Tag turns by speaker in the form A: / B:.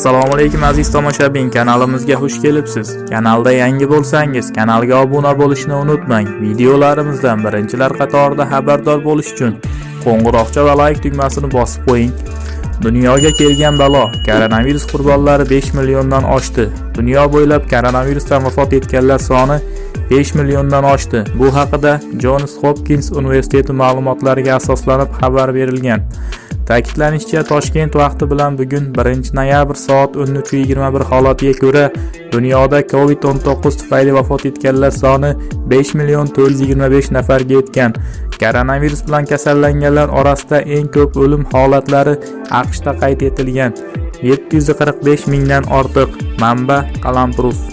A: assalomu alaykum aziz tomoshabin. Kanalimizga xush kelibsiz. Kanalda yangi bo'lsangiz kanalga obuna bo'lishni unutmang. Videolarimizdan birinchilar qatorida xabardor bo'lish uchun qo'ng'iroqcha va like tugmasini bosib qo'ying. Dunyoga kelgan balo koronavirus qurbonlari 5 milliondan oshdi. Dunyo bo'ylab koronavirusdan vafot etganlar soni 5 milliondan oshdi. Bu haqida Johns hopkins universiteti ma'lumotlariga asoslanib xabar berilgan. Ta'kidlanishicha, Toshkent vaqti bilan bugun 1-noyabr soat 13:21 holatiga ko'ra dunyoda COVID-19 tufayli vafot etganlar soni 5 million 425 nafarga yetgan. Koronavirus bilan kasallanganlar orasida eng ko'p o'lim holatlari AQShda qayd etilgan. 745 mingdan ortiq. Manba: Qalamprus